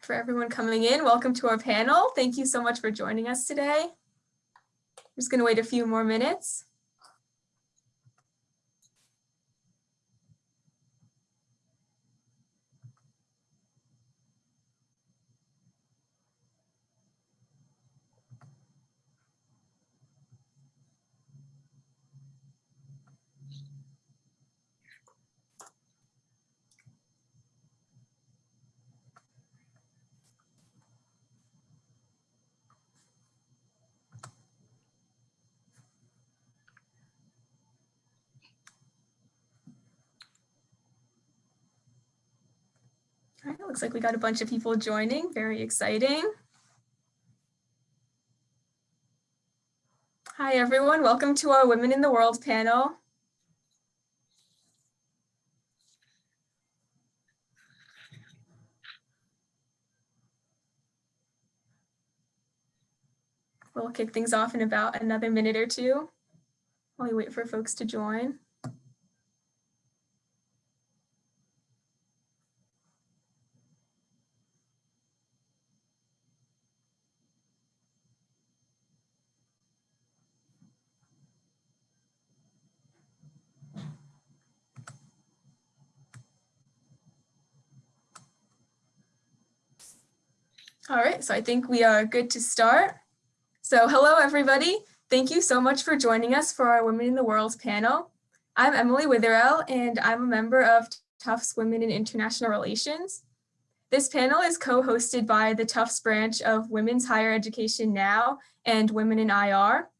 for everyone coming in. Welcome to our panel. Thank you so much for joining us today. I'm just going to wait a few more minutes. Looks like we got a bunch of people joining. Very exciting. Hi, everyone. Welcome to our Women in the World panel. We'll kick things off in about another minute or two while we wait for folks to join. All right, so I think we are good to start. So hello, everybody. Thank you so much for joining us for our Women in the World panel. I'm Emily Witherell, and I'm a member of Tufts Women in International Relations. This panel is co-hosted by the Tufts branch of Women's Higher Education Now and Women in IR.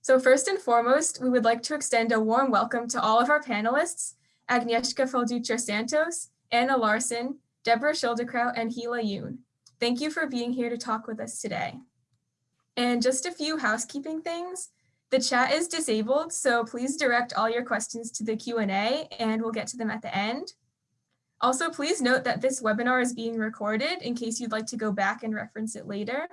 So first and foremost, we would like to extend a warm welcome to all of our panelists, Agnieszka Fal-Dutra Santos, Anna Larson, Deborah Schildkraut, and Hila Yoon. Thank you for being here to talk with us today. And just a few housekeeping things. The chat is disabled, so please direct all your questions to the Q&A and we'll get to them at the end. Also, please note that this webinar is being recorded in case you'd like to go back and reference it later.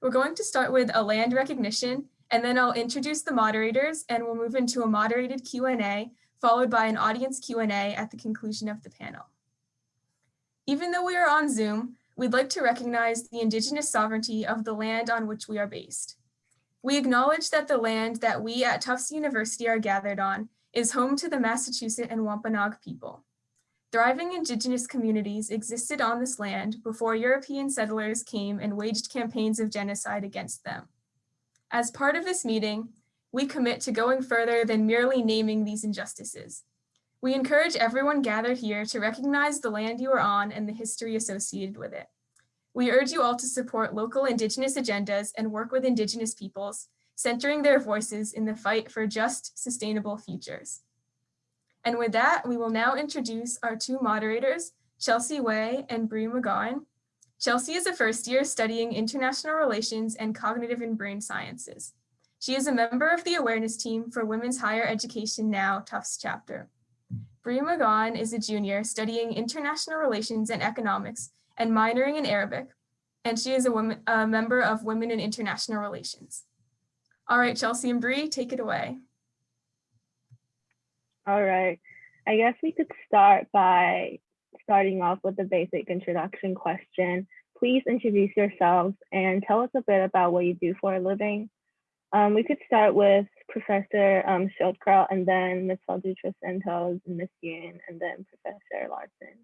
We're going to start with a land recognition, and then I'll introduce the moderators and we'll move into a moderated Q&A followed by an audience Q&A at the conclusion of the panel. Even though we are on Zoom, we'd like to recognize the indigenous sovereignty of the land on which we are based. We acknowledge that the land that we at Tufts University are gathered on is home to the Massachusetts and Wampanoag people. Thriving indigenous communities existed on this land before European settlers came and waged campaigns of genocide against them. As part of this meeting, we commit to going further than merely naming these injustices. We encourage everyone gathered here to recognize the land you are on and the history associated with it. We urge you all to support local Indigenous agendas and work with Indigenous peoples, centering their voices in the fight for just, sustainable futures. And with that, we will now introduce our two moderators, Chelsea Way and Brie McGowan. Chelsea is a first year studying international relations and cognitive and brain sciences. She is a member of the awareness team for Women's Higher Education Now Tufts chapter. Brie McGowan is a junior studying international relations and economics and minoring in Arabic, and she is a, woman, a member of Women in International Relations. All right, Chelsea and Bree, take it away. All right. I guess we could start by starting off with the basic introduction question. Please introduce yourselves and tell us a bit about what you do for a living. Um, we could start with Professor um, Schildkraut and then Ms. Fal-Dutra Santos Ms. Yoon and then Professor Larson.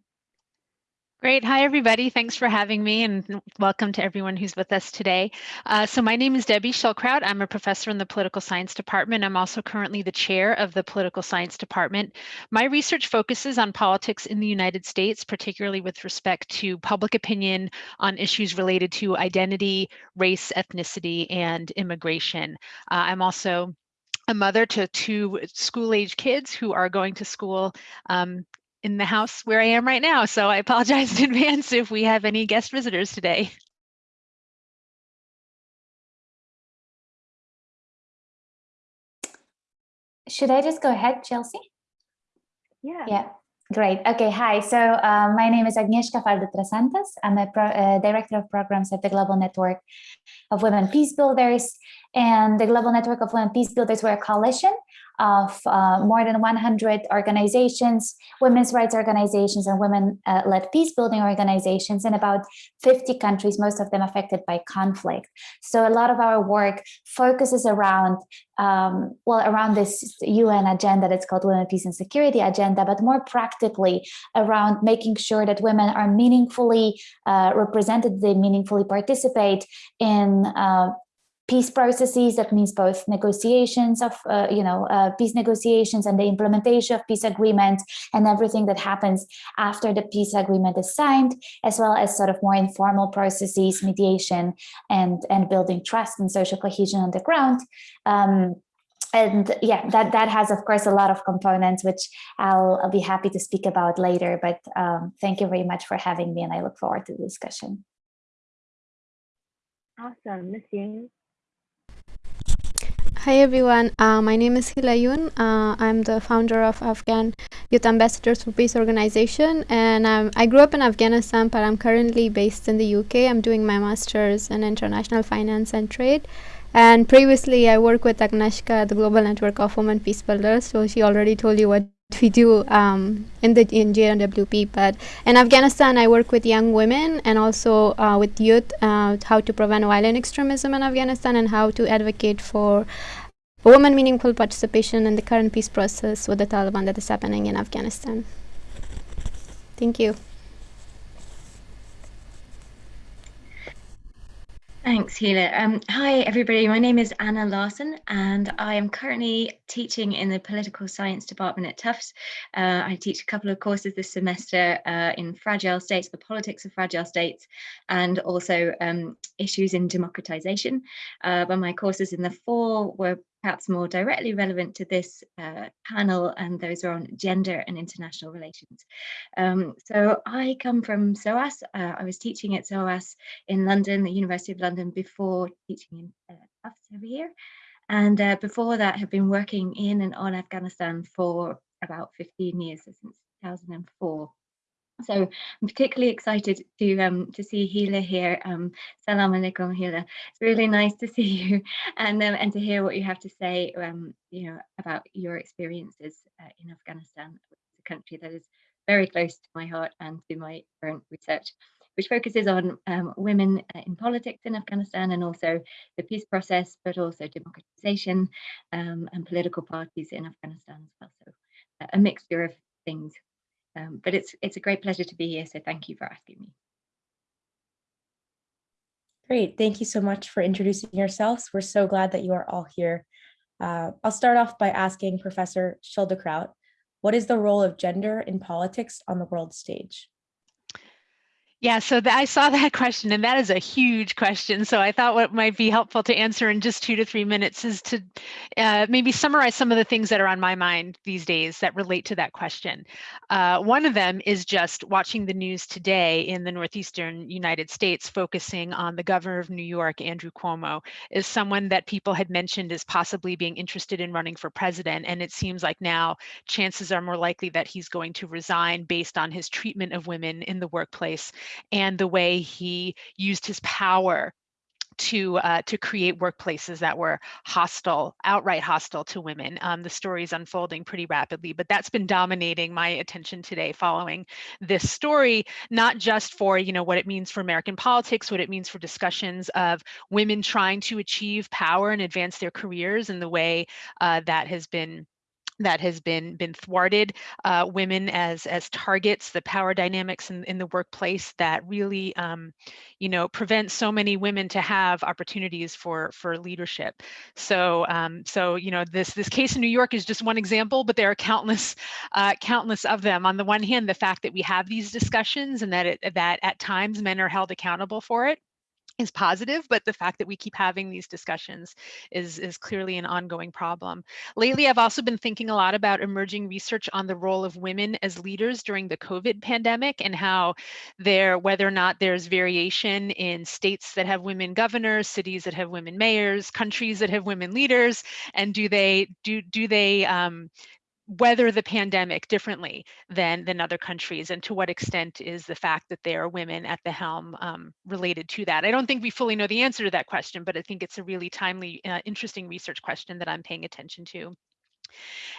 Great. Hi, everybody. Thanks for having me and welcome to everyone who's with us today. Uh, so my name is Debbie Schildkraut. I'm a professor in the political science department. I'm also currently the chair of the political science department. My research focuses on politics in the United States, particularly with respect to public opinion on issues related to identity, race, ethnicity, and immigration. Uh, I'm also a mother to two school age kids who are going to school um, in the house where I am right now. So I apologize in advance if we have any guest visitors today. Should I just go ahead, Chelsea? Yeah. Yeah. Great. Okay. Hi. So uh, my name is Agnieszka Fal-Dutra Santos. I'm a uh, director of programs at the Global Network of Women Peace Builders. And the Global Network of Women Peace Builders, we're a coalition of uh, more than 100 organizations, women's rights organizations and women-led uh, peace building organizations in about 50 countries, most of them affected by conflict. So a lot of our work focuses around um, well, around this UN agenda that's called Women, Peace and Security Agenda, but more practically around making sure that women are meaningfully uh, represented, they meaningfully participate in uh, peace processes that means both negotiations of uh, you know uh, peace negotiations and the implementation of peace agreements and everything that happens after the peace agreement is signed as well as sort of more informal processes mediation and and building trust and social cohesion on the ground um, and yeah, that, that has, of course, a lot of components, which I'll, I'll be happy to speak about later. But um, thank you very much for having me, and I look forward to the discussion. Awesome. Miss Yoon? Hi everyone, uh, my name is Hila Yoon. Uh, I'm the founder of Afghan Youth Ambassadors for Peace organization and um, I grew up in Afghanistan but I'm currently based in the UK. I'm doing my master's in international finance and trade and previously I worked with Agnieszka, the Global Network of Women Peace Builders, so she already told you what we do um, in the in GNWP. But in Afghanistan, I work with young women and also uh, with youth, uh, how to prevent violent extremism in Afghanistan and how to advocate for women meaningful participation in the current peace process with the Taliban that is happening in Afghanistan. Thank you. Thanks, Hila. Um, hi, everybody. My name is Anna Larson, and I am currently teaching in the political science department at Tufts. Uh, I teach a couple of courses this semester uh, in fragile states, the politics of fragile states, and also um, issues in democratization. Uh, but my courses in the fall were perhaps more directly relevant to this uh, panel, and those are on gender and international relations. Um, so I come from SOAS. Uh, I was teaching at SOAS in London, the University of London, before teaching in uh, over here. And uh, before that, have been working in and on Afghanistan for about 15 years, since 2004. So I'm particularly excited to um, to see Hila here. Um, Salam alaikum, Hila. It's really nice to see you and um, and to hear what you have to say. Um, you know about your experiences uh, in Afghanistan, a country that is very close to my heart and to my current research, which focuses on um, women uh, in politics in Afghanistan and also the peace process, but also democratization um, and political parties in Afghanistan as well. So a mixture of things um, but it's it's a great pleasure to be here. So thank you for asking me. Great. Thank you so much for introducing yourselves. We're so glad that you are all here. Uh, I'll start off by asking Professor Schildkraut, what is the role of gender in politics on the world stage? Yeah, so I saw that question, and that is a huge question. So I thought what might be helpful to answer in just two to three minutes is to uh, maybe summarize some of the things that are on my mind these days that relate to that question. Uh, one of them is just watching the news today in the northeastern United States, focusing on the governor of New York, Andrew Cuomo, is someone that people had mentioned as possibly being interested in running for president. And it seems like now chances are more likely that he's going to resign based on his treatment of women in the workplace and the way he used his power to uh, to create workplaces that were hostile, outright hostile to women. Um, the story is unfolding pretty rapidly, but that's been dominating my attention today following this story, not just for you know what it means for American politics, what it means for discussions of women trying to achieve power and advance their careers in the way uh, that has been that has been been thwarted uh, women as as targets the power dynamics in, in the workplace that really um, you know prevent so many women to have opportunities for for leadership. So um, so you know this this case in New York is just one example but there are countless uh, countless of them. On the one hand the fact that we have these discussions and that it that at times men are held accountable for it is positive, but the fact that we keep having these discussions is, is clearly an ongoing problem. Lately, I've also been thinking a lot about emerging research on the role of women as leaders during the COVID pandemic and how there, whether or not there's variation in states that have women governors, cities that have women mayors, countries that have women leaders, and do they do do they um, weather the pandemic differently than than other countries and to what extent is the fact that there are women at the helm um, related to that? I don't think we fully know the answer to that question but i think it's a really timely uh, interesting research question that i'm paying attention to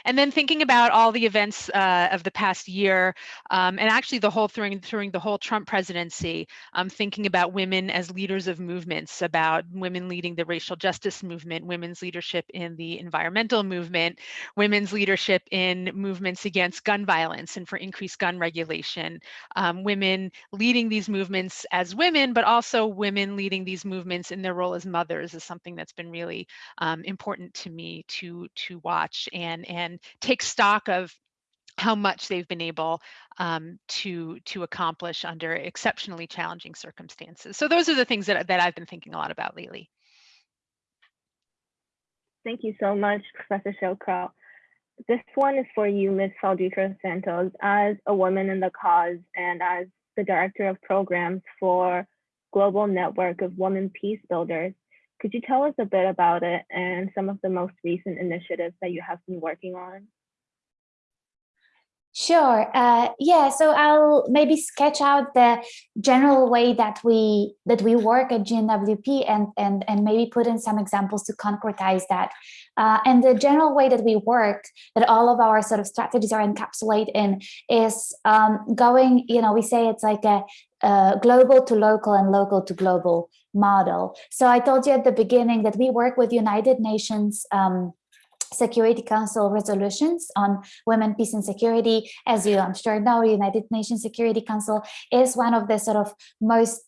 And then thinking about all the events uh, of the past year, um, and actually the whole during, during the whole Trump presidency, um, thinking about women as leaders of movements, about women leading the racial justice movement, women's leadership in the environmental movement, women's leadership in movements against gun violence and for increased gun regulation, um, women leading these movements as women, but also women leading these movements in their role as mothers is something that's been really um, important to me to to watch and take stock of how much they've been able um, to to accomplish under exceptionally challenging circumstances. So those are the things that, that I've been thinking a lot about lately. Thank you so much, Professor Schildkraut. This one is for you, Ms. Fal-Dutra Santos, as a woman in the cause and as the Director of Programs for Global Network of Women Peace Builders. Could you tell us a bit about it and some of the most recent initiatives that you have been working on? Sure. Uh, yeah. So I'll maybe sketch out the general way that we that we work at GNWP and and and maybe put in some examples to concretize that. Uh, and the general way that we work, that all of our sort of strategies are encapsulated in, is um, going. You know, we say it's like a, a global to local and local to global model. So I told you at the beginning that we work with United Nations. Um, Security Council resolutions on women, peace and security. As you, I'm sure know, United Nations Security Council is one of the sort of most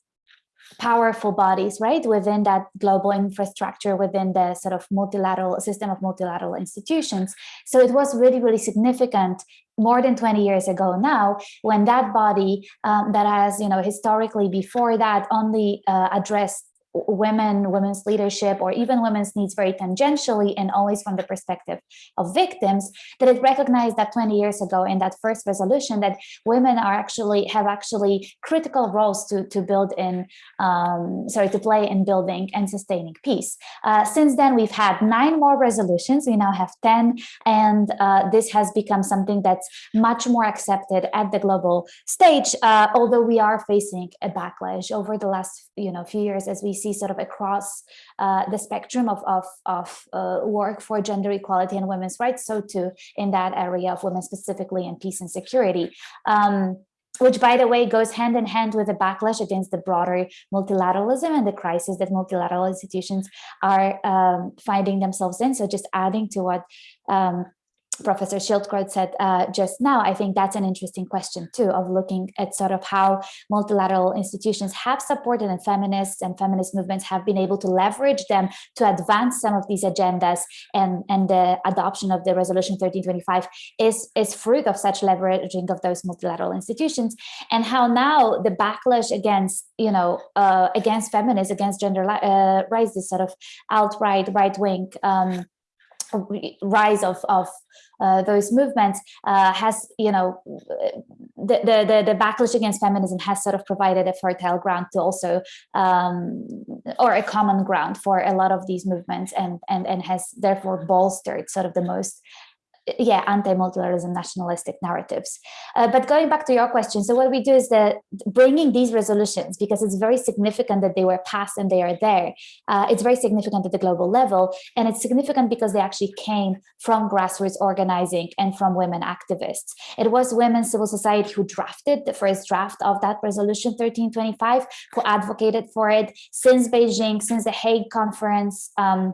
powerful bodies, right, within that global infrastructure, within the sort of multilateral system of multilateral institutions. So it was really, really significant more than 20 years ago now, when that body um, that has, you know, historically before that only uh, addressed women, women's leadership, or even women's needs very tangentially and always from the perspective of victims, that it recognized that 20 years ago in that first resolution that women are actually have actually critical roles to, to build in, um, sorry, to play in building and sustaining peace. Uh, since then, we've had nine more resolutions. We now have 10, and uh, this has become something that's much more accepted at the global stage, uh, although we are facing a backlash over the last you know few years as we see sort of across uh, the spectrum of, of, of uh, work for gender equality and women's rights, so too in that area of women specifically in peace and security. Um, which by the way goes hand in hand with the backlash against the broader multilateralism and the crisis that multilateral institutions are um, finding themselves in. So just adding to what um, Professor Schildkraut said uh, just now, I think that's an interesting question too, of looking at sort of how multilateral institutions have supported and feminists and feminist movements have been able to leverage them to advance some of these agendas and, and the adoption of the resolution 1325 is, is fruit of such leveraging of those multilateral institutions and how now the backlash against, you know, uh, against feminists, against gender uh, rights, this sort of outright right-wing um, rise of, of uh, those movements uh, has, you know, the, the, the, backlash against feminism has sort of provided a fertile ground to also, um, or a common ground for a lot of these movements and, and, and has therefore bolstered sort of the most yeah, anti-multilateralism nationalistic narratives. Uh, but going back to your question, so what we do is that bringing these resolutions, because it's very significant that they were passed and they are there, uh, it's very significant at the global level, and it's significant because they actually came from grassroots organizing and from women activists. It was women civil society who drafted the first draft of that resolution 1325, who advocated for it since Beijing, since the Hague conference, um,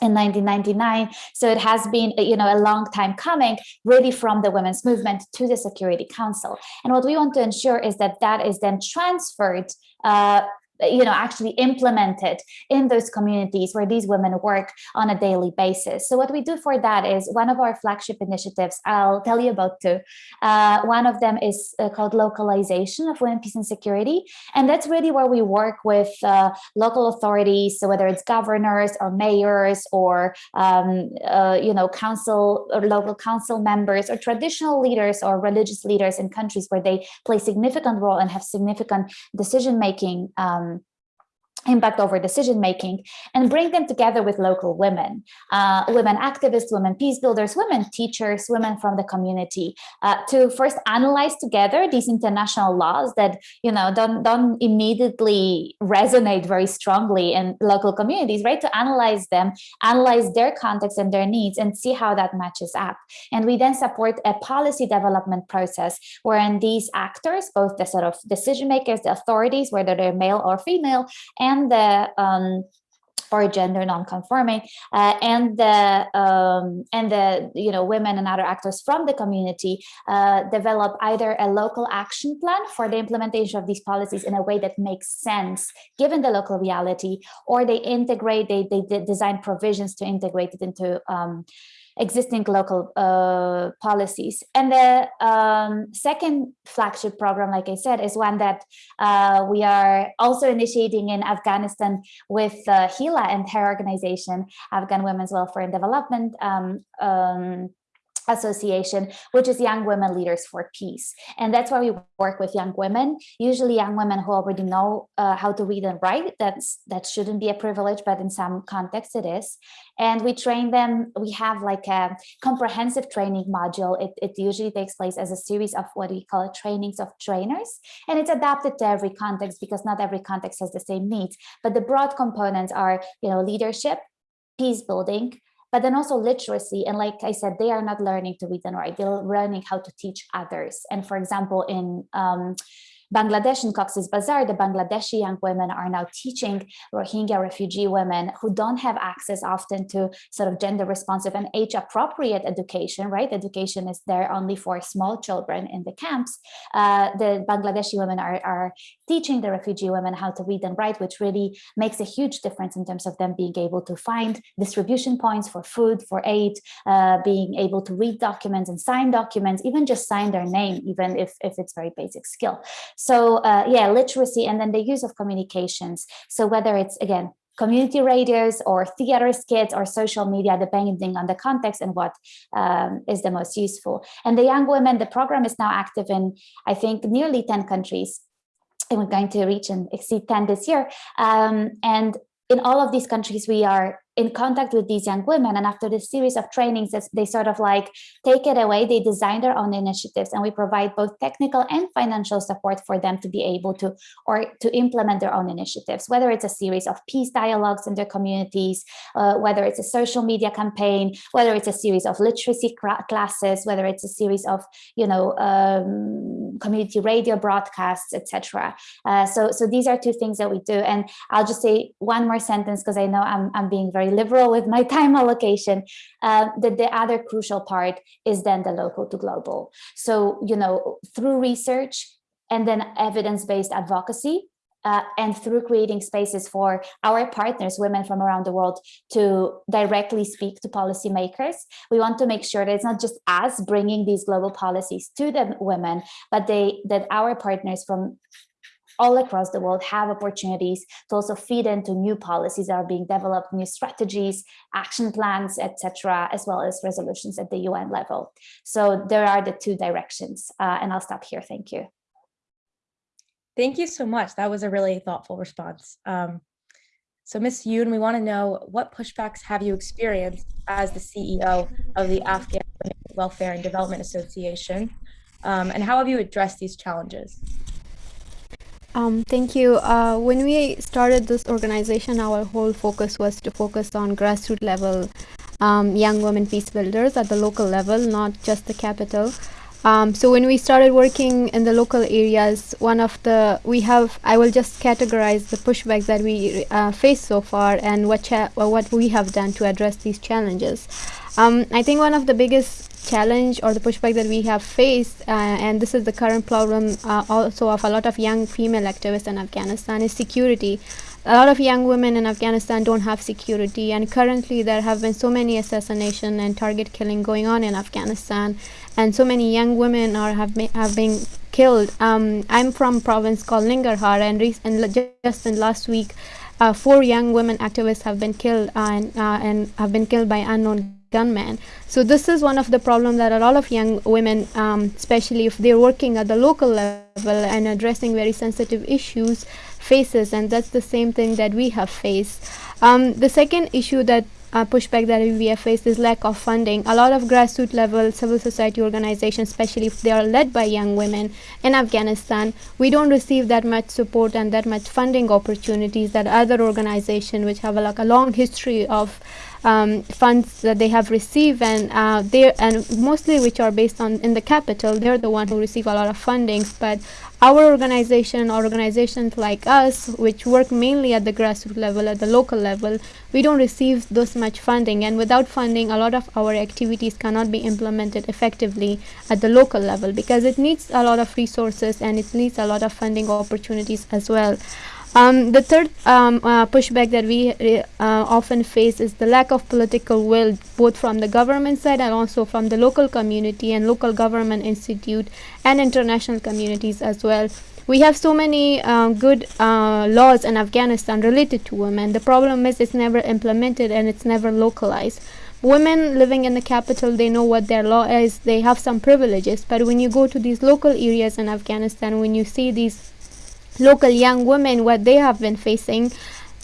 in 1999. So it has been, you know, a long time coming really from the women's movement to the Security Council. And what we want to ensure is that that is then transferred uh, you know, actually implemented in those communities where these women work on a daily basis. So what we do for that is one of our flagship initiatives, I'll tell you about two. Uh, one of them is uh, called localization of women, peace and security. And that's really where we work with uh, local authorities, so whether it's governors or mayors or, um, uh, you know, council or local council members or traditional leaders or religious leaders in countries where they play significant role and have significant decision-making um, impact over decision making and bring them together with local women uh, women activists women peace builders women teachers women from the community uh, to first analyze together these international laws that you know don't don't immediately resonate very strongly in local communities right? To analyze them analyze their context and their needs and see how that matches up. And we then support a policy development process wherein these actors both the sort of decision makers the authorities whether they're male or female and and the um, or gender non-conforming uh, and the um, and the you know women and other actors from the community uh, develop either a local action plan for the implementation of these policies in a way that makes sense given the local reality or they integrate they, they design provisions to integrate it into um, existing local uh, policies. And the um, second flagship program, like I said, is one that uh, we are also initiating in Afghanistan with uh, Hila and her organization, Afghan Women's Welfare and Development. Um, um, Association, which is Young Women Leaders for Peace. And that's why we work with young women, usually young women who already know uh, how to read and write. That's That shouldn't be a privilege, but in some contexts it is. And we train them, we have like a comprehensive training module. It, it usually takes place as a series of what we call trainings of trainers. And it's adapted to every context because not every context has the same needs. But the broad components are, you know, leadership, peace building, but then also literacy. And like I said, they are not learning to read and write, they're learning how to teach others. And for example, in um, Bangladesh in Cox's Bazar, the Bangladeshi young women are now teaching Rohingya refugee women who don't have access often to sort of gender responsive and age appropriate education, right? Education is there only for small children in the camps. Uh, the Bangladeshi women are, are teaching the refugee women how to read and write, which really makes a huge difference in terms of them being able to find distribution points for food, for aid, uh, being able to read documents and sign documents, even just sign their name, even if, if it's very basic skill. So uh, yeah, literacy and then the use of communications. So whether it's, again, community radios or theater skits or social media, depending on the context and what um, is the most useful. And the young women, the program is now active in, I think, nearly 10 countries. And we're going to reach and exceed 10 this year. Um, and in all of these countries, we are in contact with these young women. And after this series of trainings they sort of like take it away. They design their own initiatives and we provide both technical and financial support for them to be able to or to implement their own initiatives whether it's a series of peace dialogues in their communities uh, whether it's a social media campaign whether it's a series of literacy classes whether it's a series of you know um, community radio broadcasts etc uh, so so these are two things that we do and i'll just say one more sentence because i know i'm, I'm being very liberal with my time allocation. Uh, the, the other crucial part is then the local to global. So, you know, through research and then evidence-based advocacy, uh, and through creating spaces for our partners, women from around the world, to directly speak to policymakers. We want to make sure that it's not just us bringing these global policies to the women, but they that our partners from all across the world have opportunities to also feed into new policies that are being developed, new strategies, action plans, etc., as well as resolutions at the UN level. So there are the two directions, uh, and I'll stop here. Thank you. Thank you so much. That was a really thoughtful response. Um, so Ms. Yoon, we want to know what pushbacks have you experienced as the CEO of the Afghan Welfare and Development Association, um, and how have you addressed these challenges? Um, thank you. Uh, when we started this organization, our whole focus was to focus on grassroots level um, young women peace builders at the local level, not just the capital. Um, so when we started working in the local areas, one of the, we have, I will just categorize the pushbacks that we uh, faced so far and what, what we have done to address these challenges. Um, I think one of the biggest challenge or the pushback that we have faced, uh, and this is the current problem uh, also of a lot of young female activists in Afghanistan, is security. A lot of young women in Afghanistan don't have security, and currently there have been so many assassination and target killing going on in Afghanistan, and so many young women are have, have been killed. Um, I'm from province called Nangarhar, and, and just in last week, uh, four young women activists have been killed uh, and, uh, and have been killed by unknown gunmen. So this is one of the problems that a lot of young women, um, especially if they're working at the local level and addressing very sensitive issues, faces, and that's the same thing that we have faced. Um, the second issue that uh, pushback that we have faced is lack of funding. A lot of grassroots level civil society organizations, especially if they are led by young women in Afghanistan, we don't receive that much support and that much funding opportunities that other organizations which have like a long history of um, funds that they have received and uh, they and mostly which are based on in the capital they're the one who receive a lot of fundings. But our organization organizations like us which work mainly at the grassroots level at the local level we don't receive this much funding. And without funding a lot of our activities cannot be implemented effectively at the local level because it needs a lot of resources and it needs a lot of funding opportunities as well um, the third um, uh, pushback that we uh, often face is the lack of political will, both from the government side and also from the local community and local government institute and international communities as well. We have so many uh, good uh, laws in Afghanistan related to women. The problem is it's never implemented and it's never localized. Women living in the capital, they know what their law is, they have some privileges, but when you go to these local areas in Afghanistan, when you see these local young women what they have been facing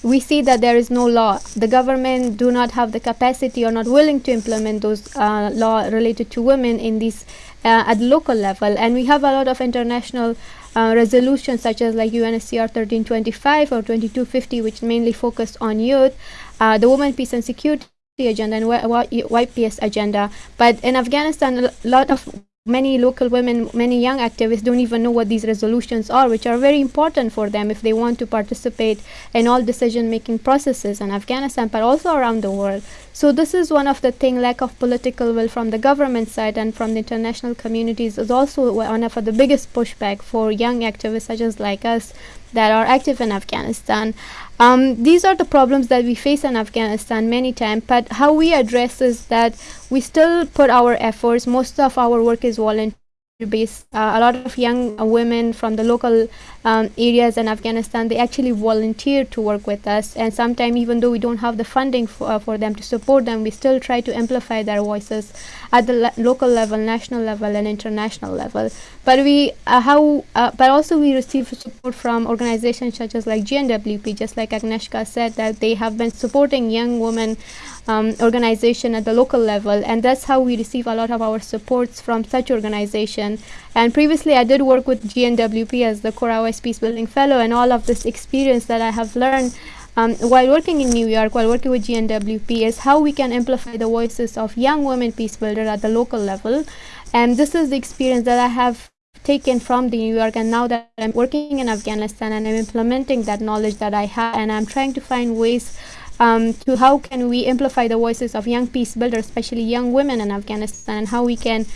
we see that there is no law. The government do not have the capacity or not willing to implement those uh, law related to women in these uh, at local level. And we have a lot of international uh, resolutions such as like UNSCR 1325 or 2250 which mainly focus on youth uh, the women peace and security agenda and YPS agenda. But in Afghanistan a lot of many local women, many young activists don't even know what these resolutions are, which are very important for them if they want to participate in all decision-making processes in Afghanistan, but also around the world. So this is one of the thing, lack of political will from the government side and from the international communities is also one of the biggest pushback for young activists such as like us that are active in Afghanistan. Um, these are the problems that we face in Afghanistan many times, but how we address is that we still put our efforts, most of our work is volunteer based. Uh, a lot of young uh, women from the local um, areas in Afghanistan, they actually volunteer to work with us. And sometimes even though we don't have the funding for, uh, for them to support them, we still try to amplify their voices at the local level, national level, and international level. But we, uh, how, uh, but also we receive support from organizations such as like GNWP, just like Agnieszka said, that they have been supporting young women um, organization at the local level and that's how we receive a lot of our supports from such organization and previously I did work with GNWP as the OS Peace Building Fellow and all of this experience that I have learned um, while working in New York, while working with GNWP is how we can amplify the voices of young women peace builders at the local level. And this is the experience that I have taken from the New York and now that I'm working in Afghanistan and I'm implementing that knowledge that I have and I'm trying to find ways um, to how can we amplify the voices of young peace builders, especially young women in Afghanistan, and how we can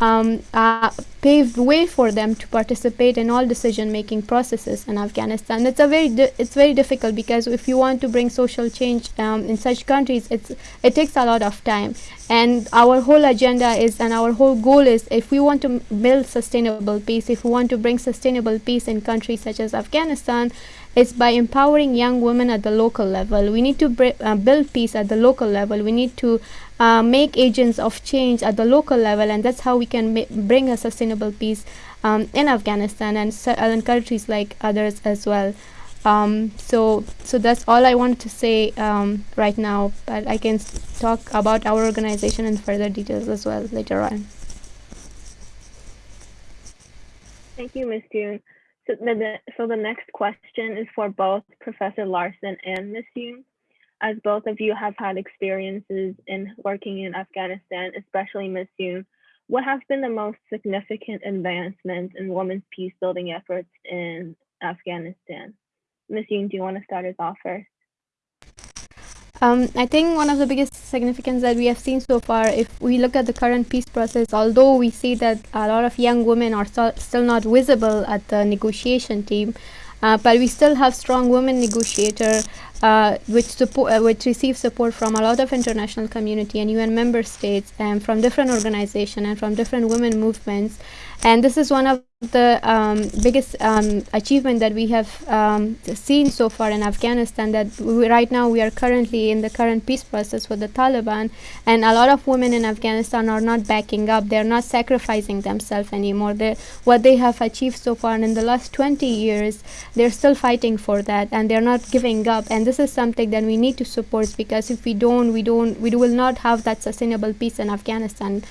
um, uh, pave the way for them to participate in all decision-making processes in Afghanistan. It's a very it's very difficult because if you want to bring social change um, in such countries, it's it takes a lot of time. And our whole agenda is, and our whole goal is, if we want to build sustainable peace, if we want to bring sustainable peace in countries such as Afghanistan, it's by empowering young women at the local level. We need to uh, build peace at the local level. We need to uh, make agents of change at the local level, and that's how we can bring a sustainable peace um, in Afghanistan and, and countries like others as well. Um, so, so that's all I wanted to say um, right now, but I can talk about our organization in further details as well later on. Thank you, Ms. Yoon. So the, so the next question is for both Professor Larson and Ms. Yoon. As both of you have had experiences in working in Afghanistan, especially Ms. Yoon, what have been the most significant advancements in women's peace building efforts in Afghanistan? Ms. Yoon, do you want to start us off first? Um, I think one of the biggest significance that we have seen so far, if we look at the current peace process, although we see that a lot of young women are still not visible at the negotiation team, uh, but we still have strong women negotiator uh, which support uh, which support from a lot of international community and UN member states and from different organizations and from different women movements and this is one of the um, biggest um, achievement that we have um, seen so far in Afghanistan that we, right now we are currently in the current peace process with the Taliban. And a lot of women in Afghanistan are not backing up. They're not sacrificing themselves anymore. They what they have achieved so far in the last 20 years they're still fighting for that and they're not giving up. And this is something that we need to support because if we don't we don't we will not have that sustainable peace in Afghanistan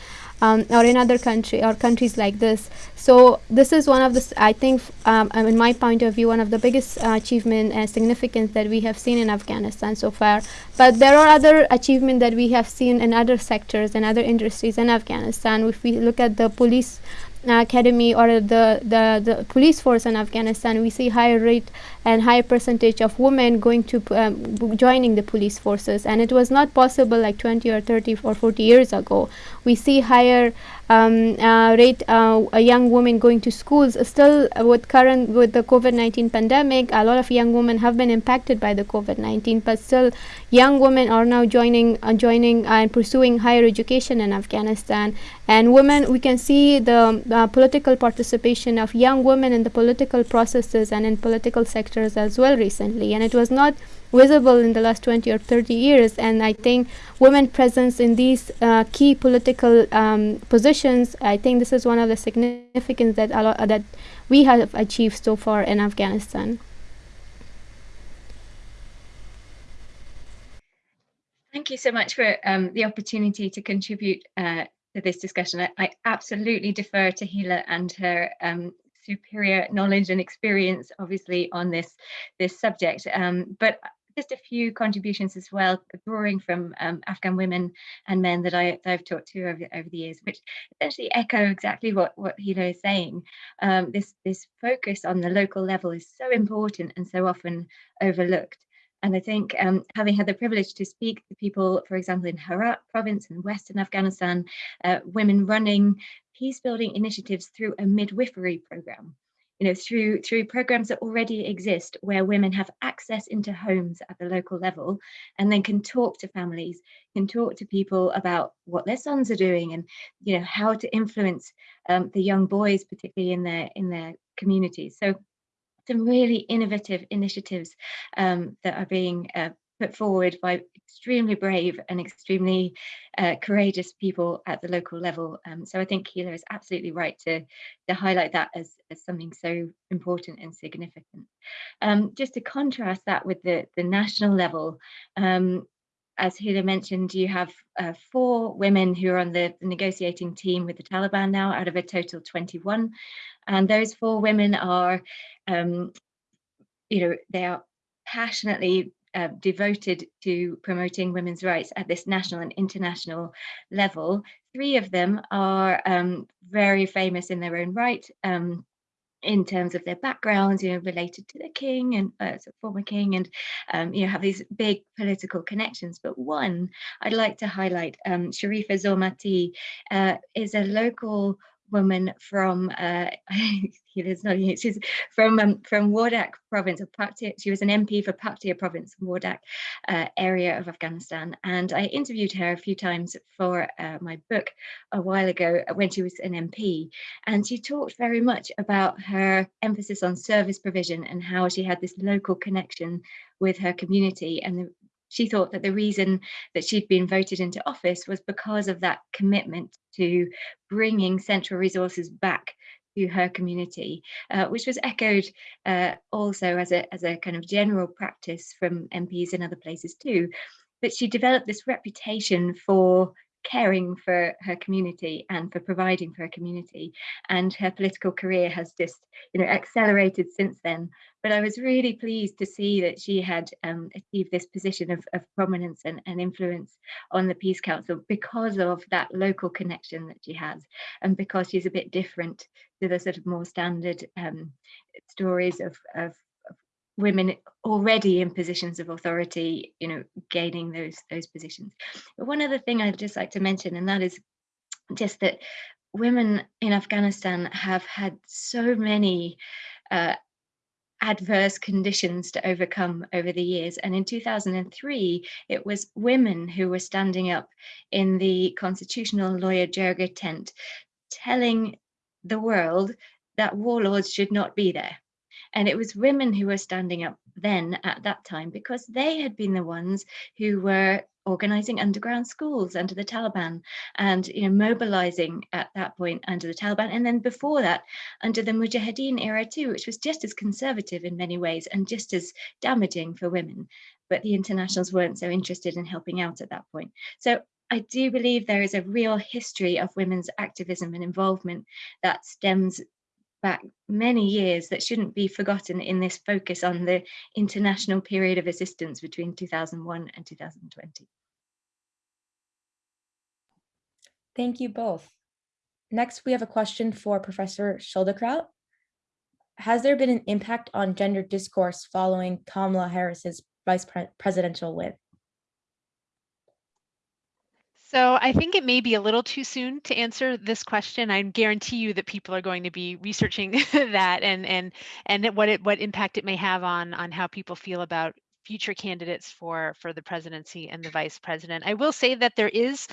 um, or in other country or countries like this. So this is one of the, I think, um, in my point of view, one of the biggest uh, achievement and significance that we have seen in Afghanistan so far. But there are other achievements that we have seen in other sectors and other industries in Afghanistan. If we look at the police academy or the, the, the police force in Afghanistan, we see higher rate and higher percentage of women going to um, joining the police forces. And it was not possible like 20 or 30 or 40 years ago. We see higher um, uh, rate uh, young women going to schools. Still, uh, with current with the COVID-19 pandemic, a lot of young women have been impacted by the COVID-19. But still, young women are now joining, uh, joining and pursuing higher education in Afghanistan. And women, we can see the uh, political participation of young women in the political processes and in political sectors as well recently. And it was not visible in the last 20 or 30 years. And I think women presence in these uh, key political um, positions, I think this is one of the significance that, that we have achieved so far in Afghanistan. Thank you so much for um, the opportunity to contribute uh, to this discussion. I, I, absolutely defer to Hila and her um, superior knowledge and experience, obviously, on this this subject. Um, but just a few contributions as well, drawing from um, Afghan women and men that, I, that I've talked to over, over the years, which essentially echo exactly what, what Hila is saying. Um, this, this focus on the local level is so important and so often overlooked. And I think um, having had the privilege to speak to people, for example, in Herat province in Western Afghanistan, uh, women running peace building initiatives through a midwifery program you know, through through programs that already exist where women have access into homes at the local level and then can talk to families, can talk to people about what their sons are doing and you know how to influence um, the young boys, particularly in their in their communities. So some really innovative initiatives um, that are being uh, put forward by extremely brave and extremely uh, courageous people at the local level. Um, so I think Hila is absolutely right to, to highlight that as, as something so important and significant. Um, just to contrast that with the, the national level, um, as Hila mentioned, you have uh, four women who are on the, the, negotiating team with the Taliban now out of a total 21. And those four women are, um, you know, they are passionately uh, devoted to promoting women's rights at this national and international level. Three of them are um, very famous in their own right. Um, in terms of their backgrounds, you know, related to the king and uh, former king, and um, you know, have these big political connections. But one I'd like to highlight, um, Sharifa Zurmati, uh, is a local woman from uh, not she's from um, from Wardak province of Paktia. She was an MP for Paktia province, Wardak uh, area of Afghanistan, and I interviewed her a few times for uh, my book a while ago when she was an MP, and she talked very much about her emphasis on service provision and how she had this local connection with her community and the she thought that the reason that she'd been voted into office was because of that commitment to bringing central resources back to her community, uh, which was echoed uh, also as a, as a kind of general practice from MPs in other places too. But she developed this reputation for caring for her community and for providing for her community. And her political career has just you know accelerated since then. But I was really pleased to see that she had um, achieved this position of, of prominence and, and, influence on the Peace Council because of that local connection that she has. And because she's a bit different to the sort of more standard um, stories of, of women already in positions of authority, you know, gaining those those positions. But one other thing I'd just like to mention, and that is just that women in Afghanistan have had so many uh, adverse conditions to overcome over the years. And in 2003, it was women who were standing up in the constitutional Loya Jirga tent, telling the world that warlords should not be there. And it was women who were standing up then at that time because they had been the ones who were organizing underground schools under the Taliban and you know mobilizing at that point under the Taliban. And then before that under the Mujahideen era too which was just as conservative in many ways and just as damaging for women. But the internationals weren't so interested in helping out at that point. So I do believe there is a real history of women's activism and involvement that stems back many years that shouldn't be forgotten in this focus on the international period of assistance between 2001 and 2020. Thank you both. Next, we have a question for Professor Schildkraut. Has there been an impact on gender discourse following Kamala Harris's vice pre presidential win? So I think it may be a little too soon to answer this question. I guarantee you that people are going to be researching that and and and what it what impact it may have on on how people feel about future candidates for for the presidency and the vice president. I will say that there is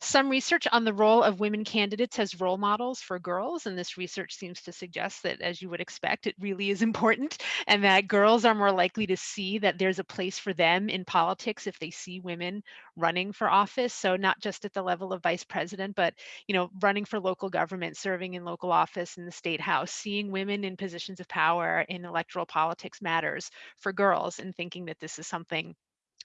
some research on the role of women candidates as role models for girls, and this research seems to suggest that, as you would expect, it really is important, and that girls are more likely to see that there's a place for them in politics if they see women running for office. So not just at the level of vice president, but you know, running for local government, serving in local office in the state house, seeing women in positions of power in electoral politics matters for girls, and thinking that this is something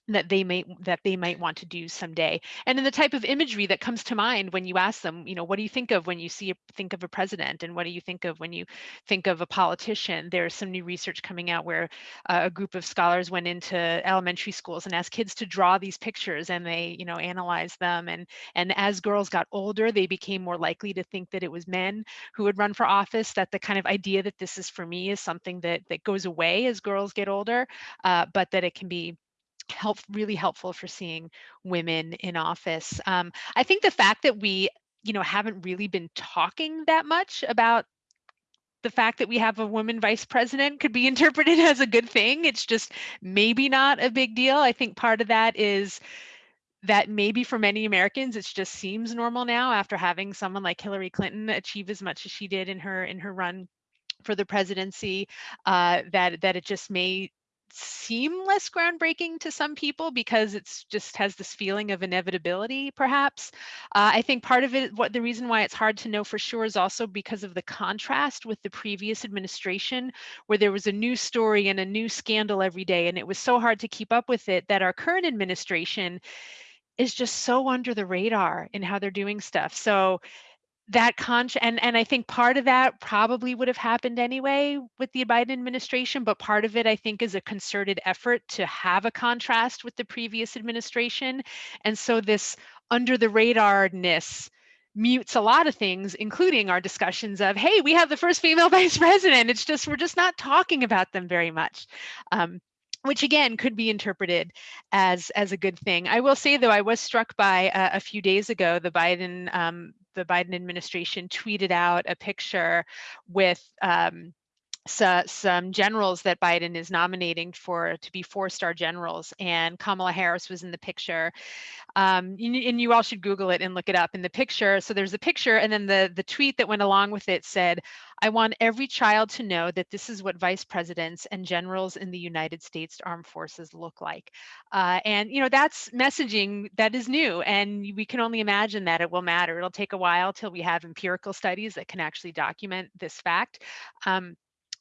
that they may that they might want to do someday. And then the type of imagery that comes to mind when you ask them you know what do you think of when you see think of a president? And what do you think of when you think of a politician? There's some new research coming out where uh, a group of scholars went into elementary schools and asked kids to draw these pictures and they you know analyzed them. And and as girls got older they became more likely to think that it was men who would run for office that the kind of idea that this is for me is something that that goes away as girls get older uh, but that it can be help really helpful for seeing women in office. Um, I think the fact that we, you know, haven't really been talking that much about the fact that we have a woman vice president could be interpreted as a good thing. It's just maybe not a big deal. I think part of that is that maybe for many Americans, it just seems normal now after having someone like Hillary Clinton achieve as much as she did in her in her run for the presidency, uh, that that it just may seem less groundbreaking to some people because it's just has this feeling of inevitability perhaps. Uh, i think part of it what the reason why it's hard to know for sure is also because of the contrast with the previous administration where there was a new story and a new scandal every day and it was so hard to keep up with it that our current administration is just so under the radar in how they're doing stuff. So that con and and I think part of that probably would have happened anyway with the Biden administration, but part of it I think is a concerted effort to have a contrast with the previous administration, and so this under the radarness mutes a lot of things, including our discussions of, hey, we have the first female vice president. It's just we're just not talking about them very much. Um, which again could be interpreted as as a good thing. I will say though, I was struck by uh, a few days ago the Biden um, the Biden administration tweeted out a picture with um, so, some generals that Biden is nominating for to be four-star generals, and Kamala Harris was in the picture. Um, and you all should Google it and look it up. In the picture, so there's a picture, and then the the tweet that went along with it said, "I want every child to know that this is what vice presidents and generals in the United States Armed Forces look like." Uh, and you know that's messaging that is new, and we can only imagine that it will matter. It'll take a while till we have empirical studies that can actually document this fact. Um,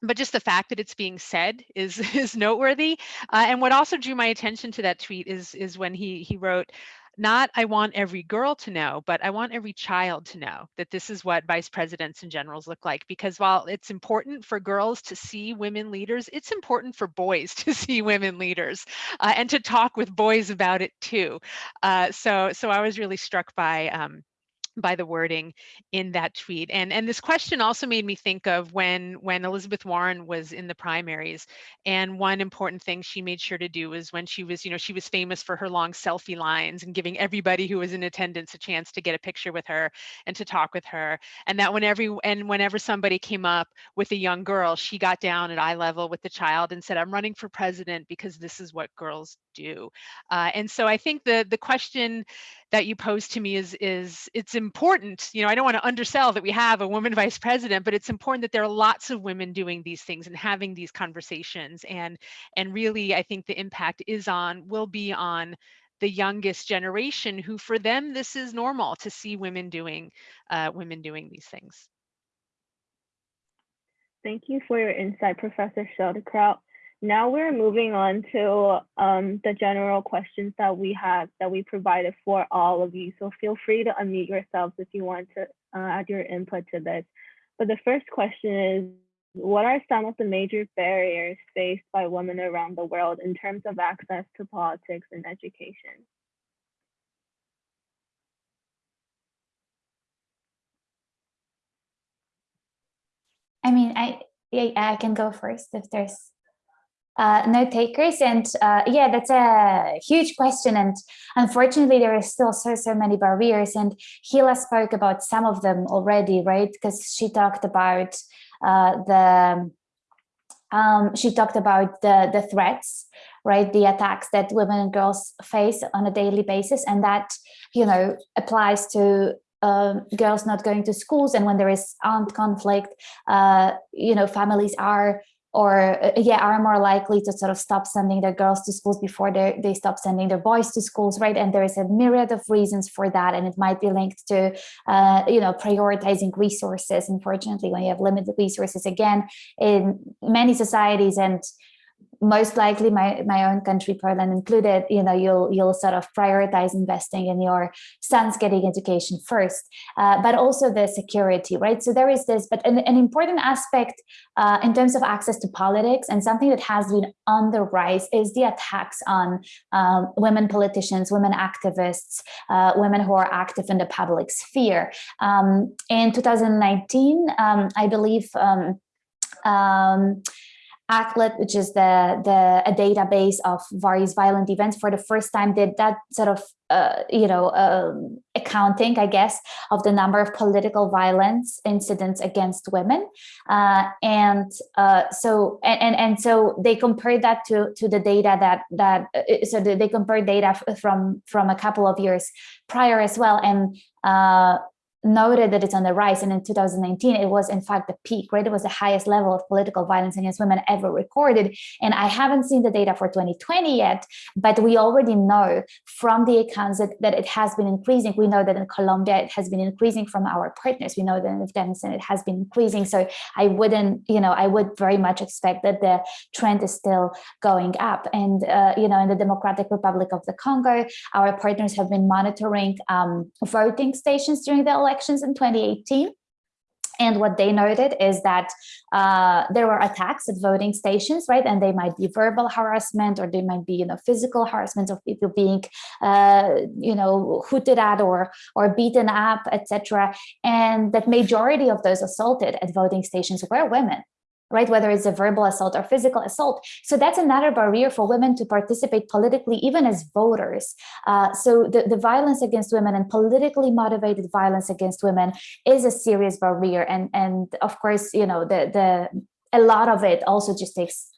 but just the fact that it's being said is is noteworthy. Uh, and what also drew my attention to that tweet is is when he he wrote, not I want every girl to know, but I want every child to know that this is what vice presidents and generals look like. Because while it's important for girls to see women leaders, it's important for boys to see women leaders uh, and to talk with boys about it too. Uh, so so I was really struck by. Um, by the wording in that tweet. And and this question also made me think of when when Elizabeth Warren was in the primaries. And one important thing she made sure to do was when she was, you know, she was famous for her long selfie lines and giving everybody who was in attendance a chance to get a picture with her and to talk with her. And that when every and whenever somebody came up with a young girl, she got down at eye level with the child and said, I'm running for president because this is what girls do. Uh, and so I think the the question that you pose to me is is it's important you know i don't want to undersell that we have a woman vice president but it's important that there are lots of women doing these things and having these conversations and and really i think the impact is on will be on the youngest generation who for them this is normal to see women doing uh, women doing these things Thank you for your insight, Professor Schildkraut. Now we're moving on to um, the general questions that we have that we provided for all of you. So feel free to unmute yourselves if you want to uh, add your input to this. But the first question is, what are some of the major barriers faced by women around the world in terms of access to politics and education? I mean, I I can go first if there's uh, no takers. And uh, yeah, that's a huge question. And unfortunately, there are still so, so many barriers. And Hila spoke about some of them already, right? Because she talked about uh, the, um, she talked about the, the threats, right? The attacks that women and girls face on a daily basis. And that, you know, applies to um, girls not going to schools and when there is armed conflict, uh, you know, families are or uh, yeah, are more likely to sort of stop sending their girls to schools before they, they stop sending their boys to schools, right? And there is a myriad of reasons for that. And it might be linked to, uh, you know, prioritizing resources. Unfortunately, when you have limited resources, again, in many societies and most likely my, my own country, Poland included, you know, you'll you'll sort of prioritize investing in your son's getting education first, uh, but also the security, right? So there is this, but an, an important aspect uh, in terms of access to politics and something that has been on the rise is the attacks on um, women politicians, women activists, uh, women who are active in the public sphere. Um, in 2019, um, I believe um which is the, the a database of various violent events, for the first time did that sort of uh, you know um, accounting, I guess, of the number of political violence incidents against women, uh, and uh, so and, and and so they compared that to to the data that that uh, so they compared data from from a couple of years prior as well, and uh, noted that it's on the rise. And in 2019 it was in fact the peak right? It was the highest level of political violence against women ever recorded. And i haven't seen the data for 2020 yet but we already know from the accounts that, that it has been increasing. We know that in colombia it has been increasing from our partners. We know that in afghanistan it has been increasing. So i wouldn't you know i would very much expect that the trend is still going up. And uh, you know in the democratic republic of the congo our partners have been monitoring um, voting stations during the election elections in 2018. And what they noted is that uh, there were attacks at voting stations, right? And they might be verbal harassment or they might be, you know, physical harassment of people being, uh, you know, hooted at or or beaten up, etc. And that majority of those assaulted at voting stations were women right? Whether it's a verbal assault or physical assault. So that's another barrier for women to participate politically, even as voters. Uh, so the, the violence against women and politically motivated violence against women is a serious barrier. And, and of course, you know, the, the, a lot of it also just takes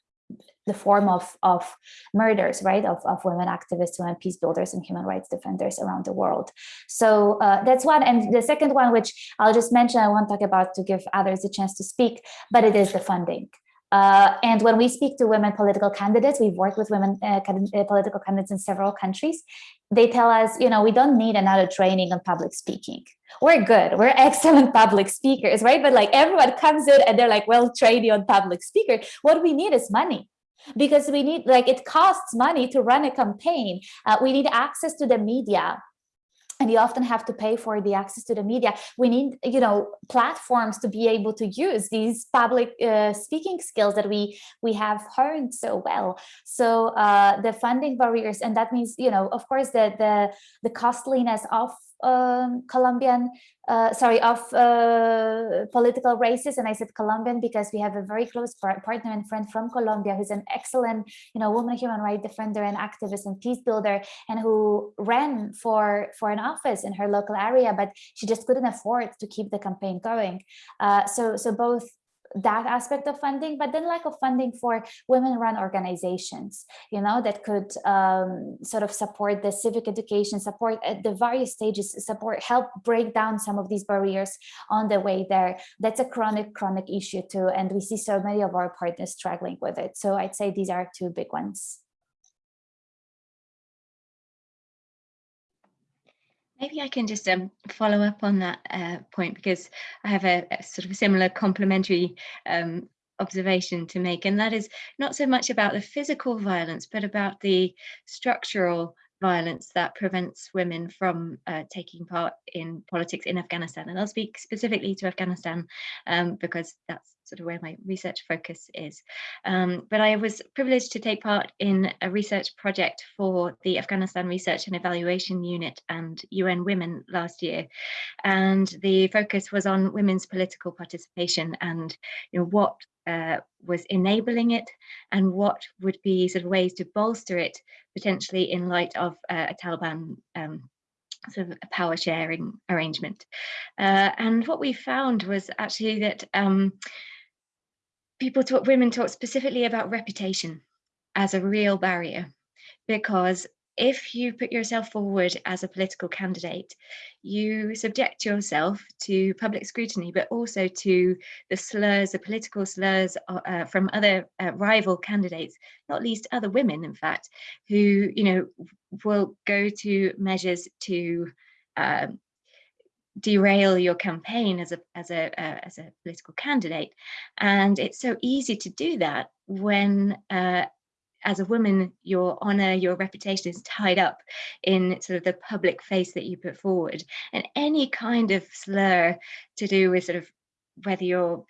the form of, of murders, right, of, of women activists, women peace builders and human rights defenders around the world. So uh, that's one. And the second one, which I'll just mention, I won't talk about to give others a chance to speak, but it is the funding. Uh, and when we speak to women political candidates, we've worked with women uh, uh political candidates in several countries. They tell us, you know, we don't need another training on public speaking. We're good. We're excellent public speakers, right? But like everyone comes in and they're like, well, train you on public speaker. What we need is money because we need like it costs money to run a campaign. Uh, we need access to the media and you often have to pay for the access to the media. We need, you know, platforms to be able to use these public uh, speaking skills that we we have honed so well. So uh, the funding barriers, and that means, you know, of course, the the the costliness of um, Colombian, uh, sorry, of uh, political races. And I said Colombian because we have a very close partner and friend from Colombia who's an excellent, you know, woman human rights defender and activist and peace builder, and who ran for for an office in her local area, but she just couldn't afford to keep the campaign going. Uh, so so both that aspect of funding, but then lack of funding for women-run organizations, you know, that could um, sort of support the civic education, support at the various stages, support, help break down some of these barriers on the way there. That's a chronic, chronic issue too, and we see so many of our partners struggling with it. So I'd say these are two big ones. Maybe I can just um, follow up on that uh, point because I have a, a, sort of similar complementary um, observation to make, and that is not so much about the physical violence, but about the structural violence that prevents women from uh, taking part in politics in Afghanistan. And I'll speak specifically to Afghanistan um, because that's sort of where my research focus is. Um, but I was privileged to take part in a research project for the Afghanistan Research and Evaluation Unit and UN Women last year. And the focus was on women's political participation and you know, what uh, was enabling it and what would be sort of ways to bolster it potentially in light of uh, a Taliban um, sort of power sharing arrangement. Uh, and what we found was actually that um, people talk, women talk specifically about reputation as a real barrier because if you put yourself forward as a political candidate, you subject yourself to public scrutiny, but also to the slurs, the political slurs uh, uh, from other uh, rival candidates, not least other women, in fact, who you know will go to measures to um, derail your campaign as a as a uh, as a political candidate. And it's so easy to do that when uh, as a woman your honor your reputation is tied up in sort of the public face that you put forward. And any kind of slur to do with sort of whether you're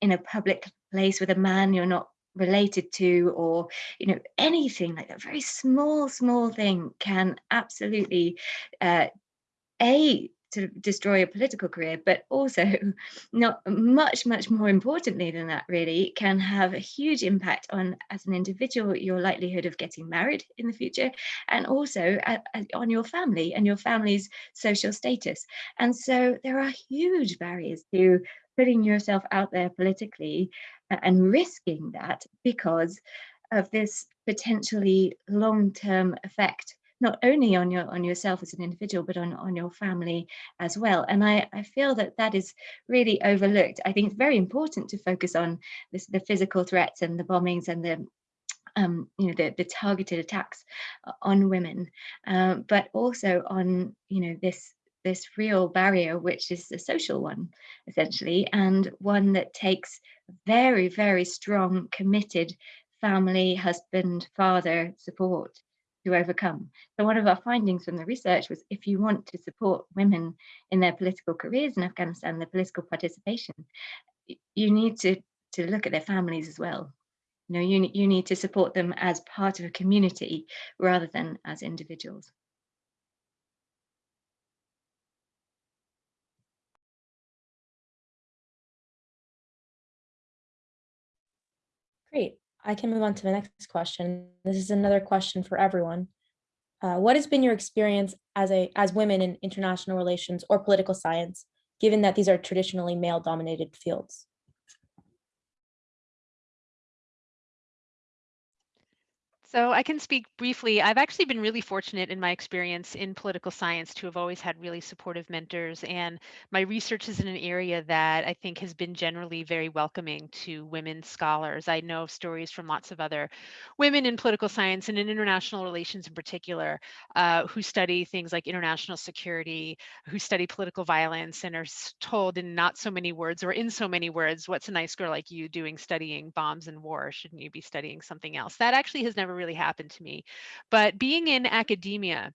in a public place with a man you're not related to or you know anything like that very small small thing can absolutely uh, a destroy a political career, but also not much, much more importantly than that, really, can have a huge impact on, as an individual, your likelihood of getting married in the future, and also at, on your family and your family's social status. And so there are huge barriers to putting yourself out there politically and risking that because of this potentially long-term effect not only on your on yourself as an individual but on on your family as well. And i i feel that that is really overlooked. I think it's very important to focus on this, the physical threats and the bombings and the um, you know, the, the targeted attacks on women, um, but also on, you know, this this real barrier, which is a social one, essentially, and one that takes very, very strong, committed family, husband, father support to overcome. So one of our findings from the research was if you want to support women in their political careers in Afghanistan, their political participation, you need to, to look at their families as well. You know, you, you need to support them as part of a community rather than as individuals. Great. I can move on to the next question. This is another question for everyone. Uh, what has been your experience as a as women in international relations or political science, given that these are traditionally male dominated fields? So I can speak briefly. I've actually been really fortunate in my experience in political science to have always had really supportive mentors. And my research is in an area that I think has been generally very welcoming to women scholars. I know stories from lots of other women in political science and in international relations in particular, uh, who study things like international security, who study political violence and are told in not so many words or in so many words, what's a nice girl like you doing studying bombs and war? Shouldn't you be studying something else? That actually has never really happened to me. But being in academia,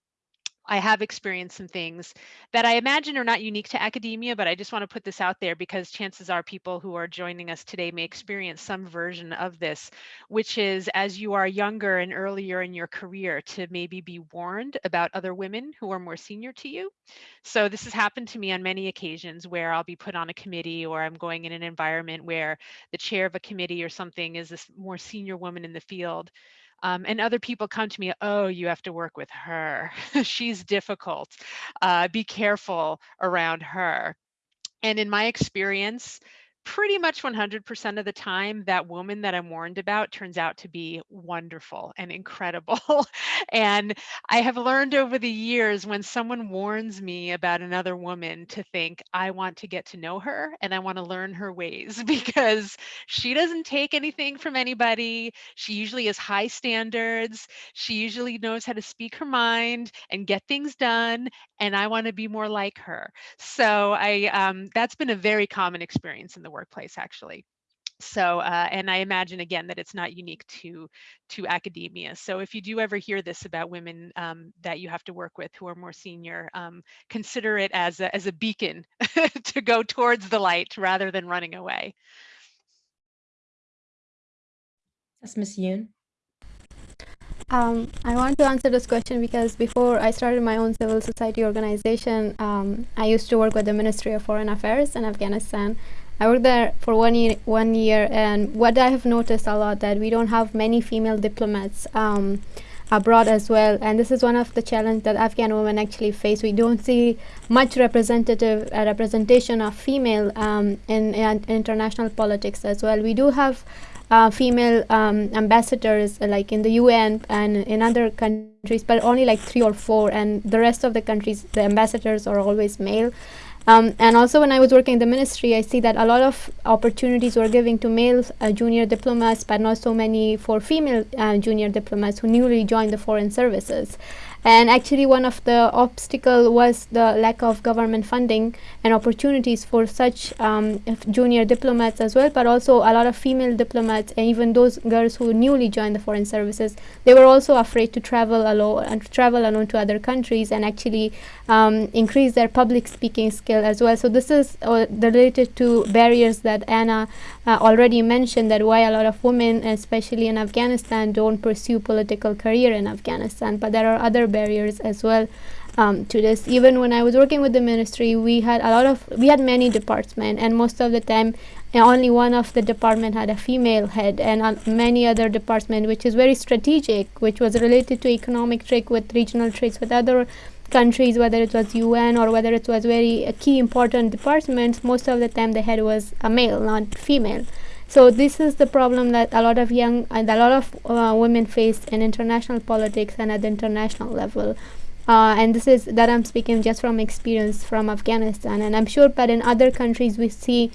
I have experienced some things that I imagine are not unique to academia, but I just want to put this out there because chances are people who are joining us today may experience some version of this, which is as you are younger and earlier in your career to maybe be warned about other women who are more senior to you. So this has happened to me on many occasions where I'll be put on a committee or I'm going in an environment where the chair of a committee or something is this more senior woman in the field um, and other people come to me, oh, you have to work with her. She's difficult. Uh, be careful around her. And in my experience, pretty much 100% of the time, that woman that I'm warned about turns out to be wonderful and incredible. and I have learned over the years when someone warns me about another woman to think, I want to get to know her and I want to learn her ways because she doesn't take anything from anybody. She usually has high standards. She usually knows how to speak her mind and get things done. And I want to be more like her. So I um, that's been a very common experience in the workplace actually so uh, and i imagine again that it's not unique to to academia so if you do ever hear this about women um, that you have to work with who are more senior um, consider it as a, as a beacon to go towards the light rather than running away That's Miss Yoon. Um, I want to answer this question because before I started my own civil society organization, um, I used to work with the Ministry of Foreign Affairs in Afghanistan. I worked there for one year, one year, and what I have noticed a lot that we don't have many female diplomats um, abroad as well, and this is one of the challenges that Afghan women actually face. We don't see much representative uh, representation of female um, in, in international politics as well. We do have uh, female um, ambassadors uh, like in the UN and in other countries, but only like three or four, and the rest of the countries, the ambassadors are always male. Um, and also when I was working in the ministry, I see that a lot of opportunities were giving to male uh, junior diplomats, but not so many for female uh, junior diplomats who newly joined the foreign services. And actually one of the obstacle was the lack of government funding and opportunities for such um, junior diplomats as well, but also a lot of female diplomats and even those girls who newly joined the foreign services, they were also afraid to travel alone and travel alone to other countries and actually um, increase their public speaking skill as well. So this is uh, related to barriers that Anna uh, already mentioned that why a lot of women, especially in Afghanistan, don't pursue political career in Afghanistan. But there are other barriers as well um, to this. Even when I was working with the ministry, we had a lot of, we had many departments and most of the time only one of the department had a female head and uh, many other department which is very strategic which was related to economic trade with regional trades with other countries whether it was UN or whether it was very uh, key important departments most of the time the head was a male not female so this is the problem that a lot of young and a lot of uh, women face in international politics and at the international level. Uh, and this is that I'm speaking just from experience from Afghanistan, and I'm sure, that in other countries we see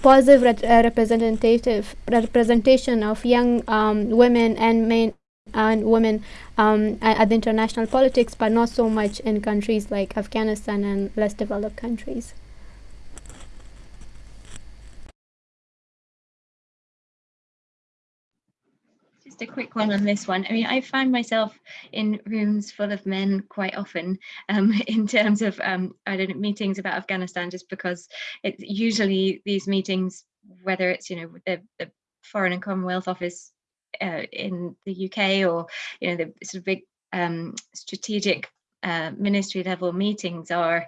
positive uh, representative representation of young um, women and men and women um, at, at the international politics, but not so much in countries like Afghanistan and less developed countries. Just a quick one on this one. I mean, I find myself in rooms full of men quite often um, in terms of, um, I don't know, meetings about Afghanistan, just because it's usually these meetings, whether it's, you know, the, the Foreign and Commonwealth Office uh, in the UK or, you know, the sort of big um, strategic uh, ministry level meetings are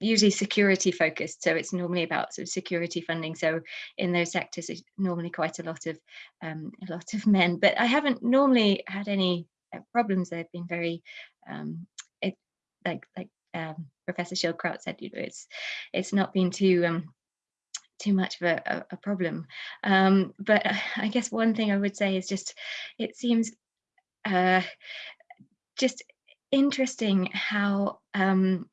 usually security focused so it's normally about sort of security funding. So in those sectors it's normally quite a lot of um, a lot of men but i haven't normally had any uh, problems. They've been very um, it like like um, professor schildkraut said you know it's it's not been too um too much of a, a problem. Um but i guess one thing i would say is just it seems uh just interesting how um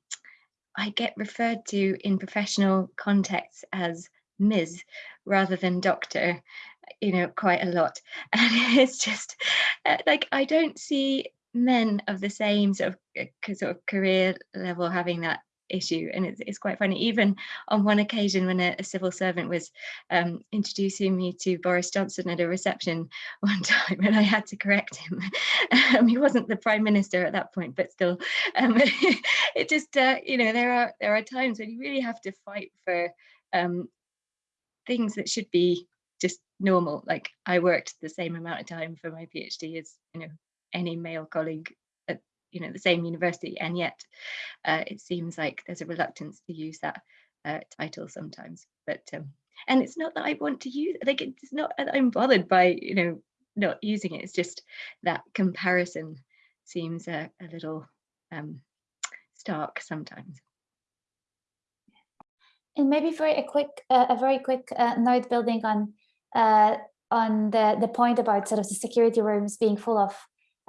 I get referred to in professional contexts as Ms. rather than doctor, you know, quite a lot. And it's just uh, like I don't see men of the same sort of, uh, sort of career level having that issue and it's, it's quite funny. Even on one occasion when a, a civil servant was um, introducing me to Boris Johnson at a reception one time and I had to correct him. Um, he wasn't the prime minister at that point but still um, it just uh, you know there are there are times when you really have to fight for um, things that should be just normal. Like I worked the same amount of time for my PhD as you know any male colleague you know the same university and yet uh, it seems like there's a reluctance to use that uh, title sometimes. But um, and it's not that I want to use like it's not that I'm bothered by you know not using it. It's just that comparison seems a, a little um, stark sometimes. And maybe for a quick uh, a very quick uh, note building on uh, on the the point about sort of the security rooms being full of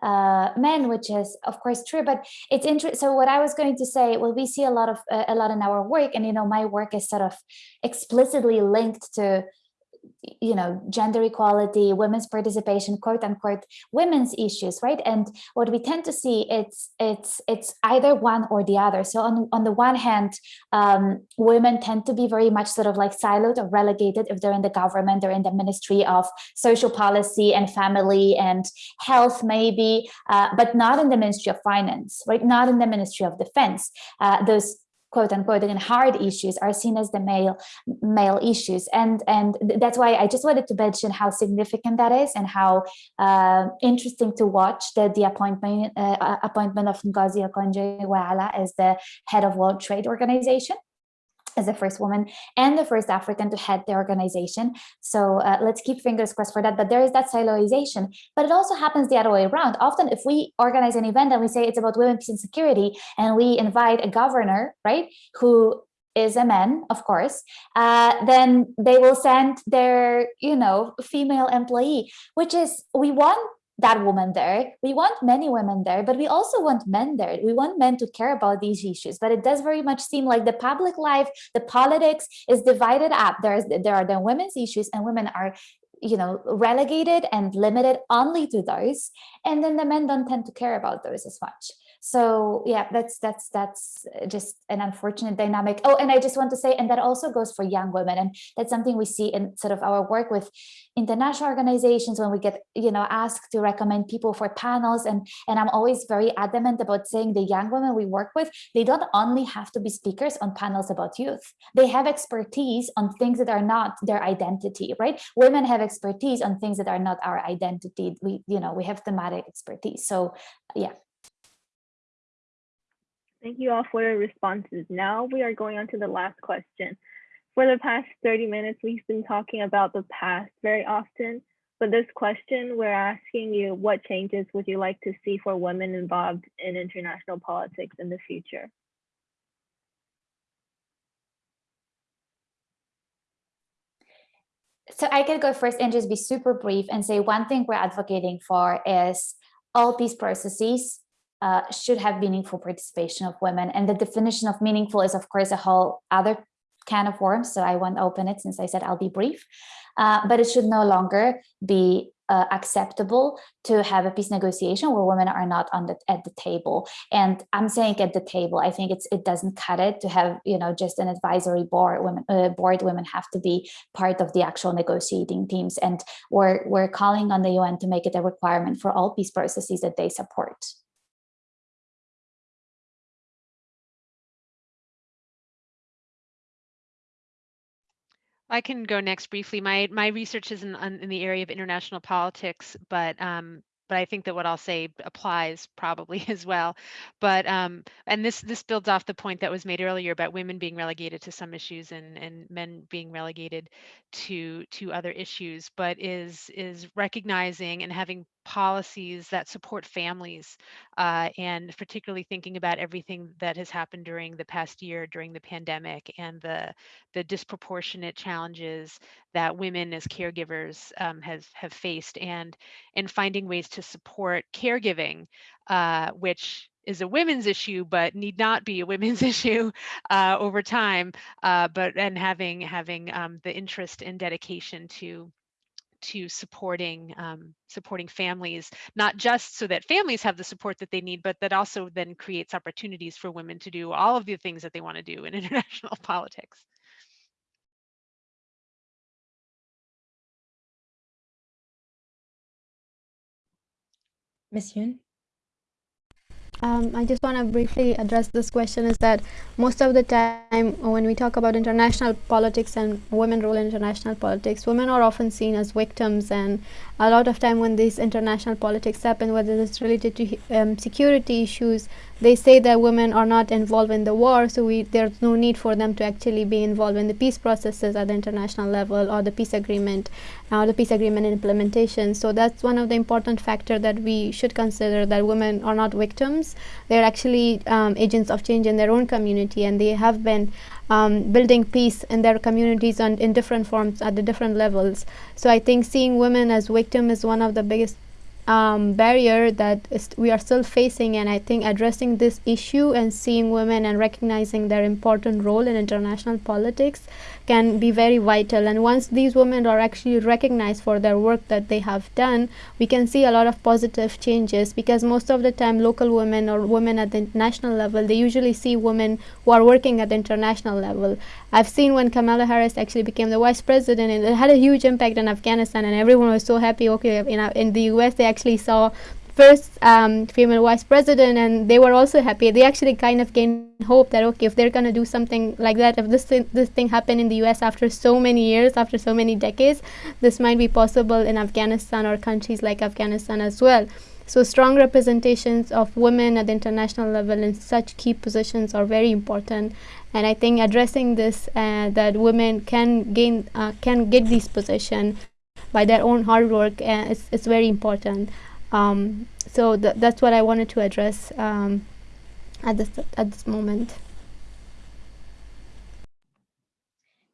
uh, men, which is of course true, but it's interesting. So what I was going to say, well, we see a lot of uh, a lot in our work and, you know, my work is sort of explicitly linked to you know, gender equality, women's participation, quote unquote, women's issues, right? And what we tend to see, it's it's it's either one or the other. So on, on the one hand, um, women tend to be very much sort of like siloed or relegated if they're in the government, they're in the Ministry of Social Policy and Family and Health, maybe, uh, but not in the Ministry of Finance, right? Not in the Ministry of Defense. Uh, those quote unquote again hard issues are seen as the male male issues. And and that's why I just wanted to mention how significant that is and how uh, interesting to watch that the appointment uh, appointment of Ngozi Okonjo-Iweala as the head of World Trade Organization as the first woman and the first African to head the organization. So uh, let's keep fingers crossed for that. But there is that siloization. But it also happens the other way around. Often if we organize an event and we say it's about women, peace and security, and we invite a governor, right, who is a man, of course, uh, then they will send their, you know, female employee, which is, we want that woman there. We want many women there, but we also want men there. We want men to care about these issues. But it does very much seem like the public life, the politics is divided up. There's there are the women's issues and women are you know relegated and limited only to those and then the men don't tend to care about those as much so yeah that's that's that's uh, just an unfortunate dynamic. Oh and i just want to say and that also goes for young women and that's something we see in sort of our work with international organizations when we get you know asked to recommend people for panels and and i'm always very adamant about saying the young women we work with they don't only have to be speakers on panels about youth. They have expertise on things that are not their identity right? Women have expertise on things that are not our identity. We you know we have thematic expertise. So yeah Thank you all for your responses. Now we are going on to the last question. For the past 30 minutes, we've been talking about the past very often, but this question, we're asking you, what changes would you like to see for women involved in international politics in the future? So I could go first and just be super brief and say one thing we're advocating for is all peace processes uh, should have meaningful participation of women. And the definition of meaningful is, of course, a whole other can of worms. So I won't open it since I said I'll be brief. Uh, but it should no longer be uh, acceptable to have a peace negotiation where women are not on the at the table and i'm saying at the table i think it's it doesn't cut it to have you know just an advisory board women uh, board women have to be part of the actual negotiating teams and we're we're calling on the un to make it a requirement for all peace processes that they support I can go next briefly. My my research is in, in the area of international politics, but um, but I think that what I'll say applies probably as well. But um, and this this builds off the point that was made earlier about women being relegated to some issues and and men being relegated to to other issues. But is is recognizing and having policies that support families uh, and particularly thinking about everything that has happened during the past year during the pandemic and the the disproportionate challenges that women as caregivers um, has have faced and and finding ways to support caregiving uh, which is a women's issue but need not be a women's issue uh, over time uh, but and having having um, the interest and dedication to to supporting um, supporting families, not just so that families have the support that they need, but that also then creates opportunities for women to do all of the things that they want to do in international politics. Ms. Yoon? Um, I just want to briefly address this question is that most of the time when we talk about international politics and women role in international politics, women are often seen as victims and a lot of time when these international politics happen, whether it's related to um, security issues, they say that women are not involved in the war, so we, there's no need for them to actually be involved in the peace processes at the international level or the peace agreement or the peace agreement implementation. So that's one of the important factor that we should consider that women are not victims. They're actually um, agents of change in their own community and they have been um, building peace in their communities and in different forms at the different levels. So I think seeing women as victim is one of the biggest um, barrier that we are still facing and I think addressing this issue and seeing women and recognizing their important role in international politics can be very vital. And once these women are actually recognized for their work that they have done we can see a lot of positive changes because most of the time local women or women at the national level they usually see women who are working at the international level. I've seen when Kamala Harris actually became the vice president and it had a huge impact in Afghanistan and everyone was so happy. Okay in, in the US they actually saw first um, female vice president and they were also happy. They actually kind of gained hope that okay if they're going to do something like that if this this thing happened in the US after so many years after so many decades this might be possible in Afghanistan or countries like Afghanistan as well. So strong representations of women at the international level in such key positions are very important. And I think addressing this uh, that women can gain uh, can get these position by their own hard work uh, it's, it's very important um, so th that's what I wanted to address um, at this at this moment.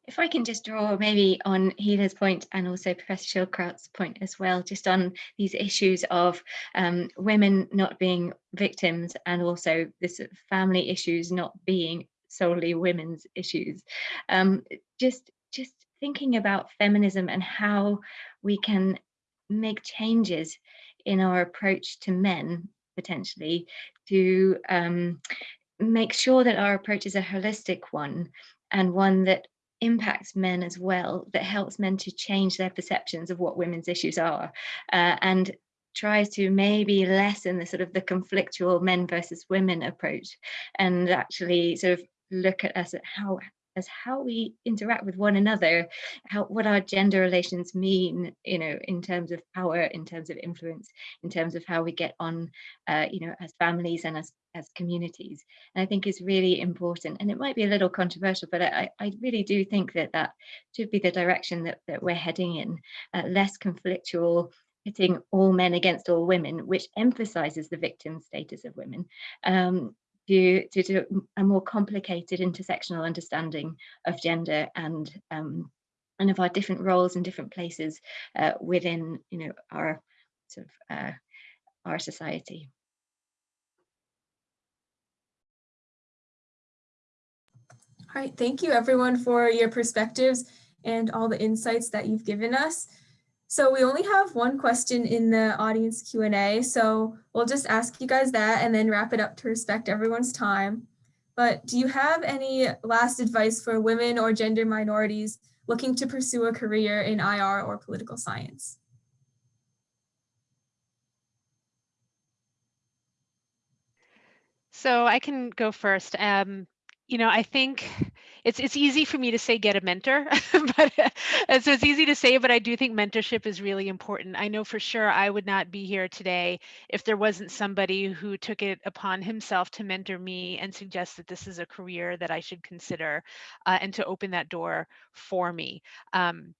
If I can just draw maybe on Hila's point and also Professor Schildkraut's point as well, just on these issues of um, women not being victims and also this family issues not being solely women's issues. Um, just, just thinking about feminism and how we can make changes in our approach to men, potentially, to um, make sure that our approach is a holistic one and one that impacts men as well, that helps men to change their perceptions of what women's issues are uh, and tries to maybe lessen the sort of the conflictual men versus women approach and actually sort of look at us at how as how we interact with one another, how what our gender relations mean, you know, in terms of power, in terms of influence, in terms of how we get on, uh, you know, as families and as as communities. And I think is really important. And it might be a little controversial, but I, I really do think that that should be the direction that, that we're heading in, uh, less conflictual, pitting all men against all women, which emphasizes the victim status of women, um, to, to, a more complicated intersectional understanding of gender and um, and of our different roles and different places uh, within you know our sort of uh, our society. All right, thank you everyone for your perspectives and all the insights that you've given us. So we only have one question in the audience Q&A, so we'll just ask you guys that and then wrap it up to respect everyone's time. But do you have any last advice for women or gender minorities looking to pursue a career in IR or political science? So I can go first. Um, you know, I think it's it's easy for me to say get a mentor, but uh, so it's easy to say, but I do think mentorship is really important. I know for sure I would not be here today if there wasn't somebody who took it upon himself to mentor me and suggest that this is a career that I should consider uh, and to open that door for me. Um,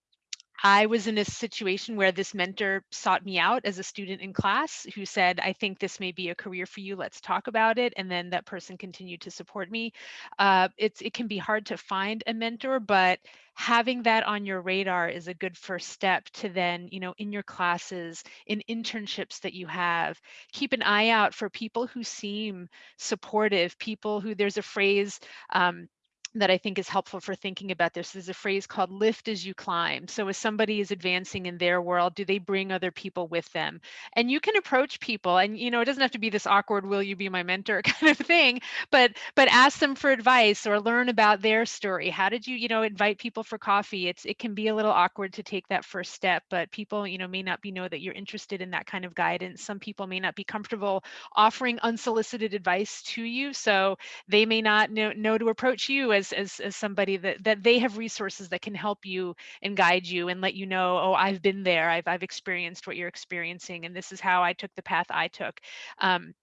I was in a situation where this mentor sought me out as a student in class who said, I think this may be a career for you. Let's talk about it. And then that person continued to support me. Uh, it's, it can be hard to find a mentor, but having that on your radar is a good first step to then, you know, in your classes, in internships that you have, keep an eye out for people who seem supportive, people who there's a phrase, um, that I think is helpful for thinking about this. is a phrase called lift as you climb. So as somebody is advancing in their world, do they bring other people with them? And you can approach people and you know, it doesn't have to be this awkward, will you be my mentor kind of thing, but but ask them for advice or learn about their story. How did you, you know, invite people for coffee? It's it can be a little awkward to take that first step, but people, you know, may not be know that you're interested in that kind of guidance. Some people may not be comfortable offering unsolicited advice to you. So they may not know, know to approach you as, as, as somebody that, that they have resources that can help you and guide you and let you know, oh, I've been there, I've, I've experienced what you're experiencing, and this is how I took the path I took. Um,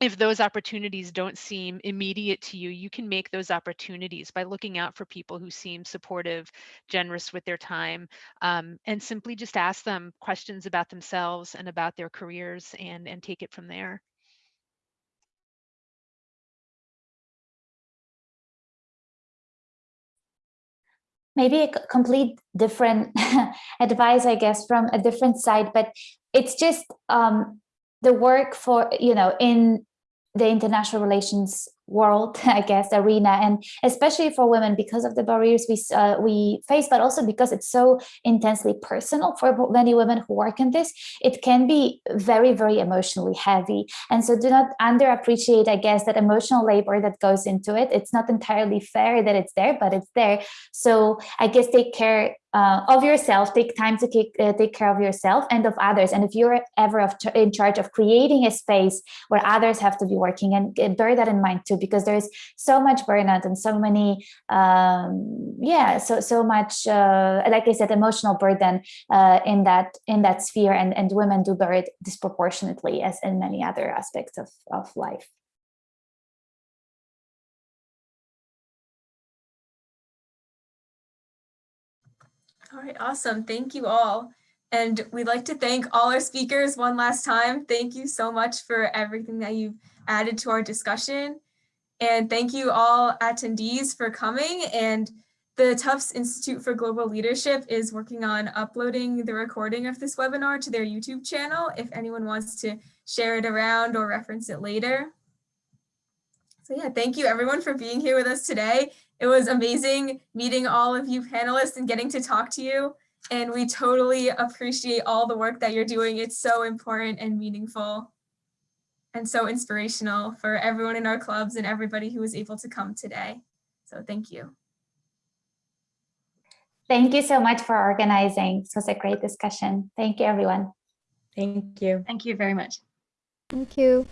if those opportunities don't seem immediate to you, you can make those opportunities by looking out for people who seem supportive, generous with their time, um, and simply just ask them questions about themselves and about their careers and, and take it from there. Maybe a complete different advice, I guess, from a different side, but it's just um, the work for, you know, in the international relations world, I guess, arena, and especially for women because of the barriers we uh, we face, but also because it's so intensely personal for many women who work in this, it can be very, very emotionally heavy. And so do not underappreciate, I guess, that emotional labor that goes into it. It's not entirely fair that it's there, but it's there. So I guess take care uh, of yourself, take time to take, uh, take care of yourself and of others. And if you're ever of in charge of creating a space where others have to be working and bear that in mind too, because there's so much burnout and so many, um, yeah, so so much, uh, like I said, emotional burden uh, in that in that sphere, and and women do bear it disproportionately as in many other aspects of of life. All right, awesome. Thank you all. And we'd like to thank all our speakers one last time. Thank you so much for everything that you've added to our discussion. And thank you all attendees for coming. And the Tufts Institute for Global Leadership is working on uploading the recording of this webinar to their YouTube channel if anyone wants to share it around or reference it later. So yeah, thank you everyone for being here with us today. It was amazing meeting all of you panelists and getting to talk to you. And we totally appreciate all the work that you're doing. It's so important and meaningful and so inspirational for everyone in our clubs and everybody who was able to come today. So thank you. Thank you so much for organizing. This was a great discussion. Thank you, everyone. Thank you. Thank you very much. Thank you.